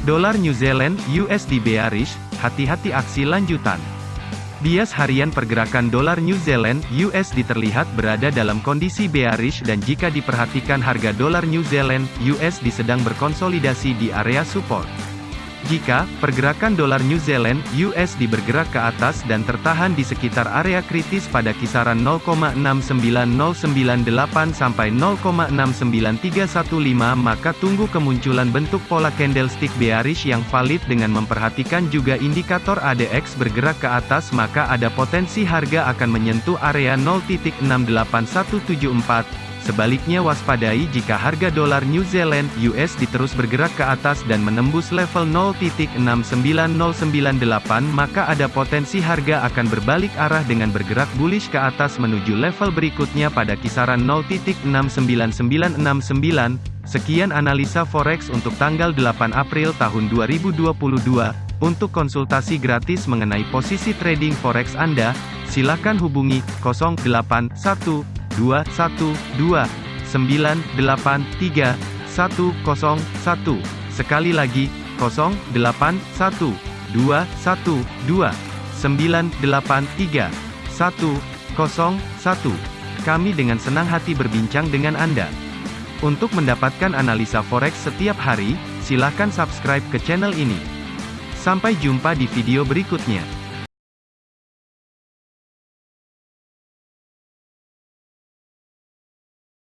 Dolar New Zealand USD bearish, hati-hati aksi lanjutan. Bias harian pergerakan dolar New Zealand USD terlihat berada dalam kondisi bearish dan jika diperhatikan harga dolar New Zealand USD sedang berkonsolidasi di area support. Jika pergerakan dolar New Zealand USD bergerak ke atas dan tertahan di sekitar area kritis pada kisaran 0,69098 sampai 0,69315 maka tunggu kemunculan bentuk pola candlestick bearish yang valid dengan memperhatikan juga indikator ADX bergerak ke atas maka ada potensi harga akan menyentuh area 0.68174 Sebaliknya waspadai jika harga dolar New Zealand USD terus bergerak ke atas dan menembus level 0.69098 maka ada potensi harga akan berbalik arah dengan bergerak bullish ke atas menuju level berikutnya pada kisaran 0.69969. Sekian analisa forex untuk tanggal 8 April tahun 2022. Untuk konsultasi gratis mengenai posisi trading forex Anda, silakan hubungi 081 212 983 101. Sekali lagi, 081 212 983 101. Kami dengan senang hati berbincang dengan Anda. Untuk mendapatkan analisa forex setiap hari, silakan subscribe ke channel ini. Sampai jumpa di video berikutnya.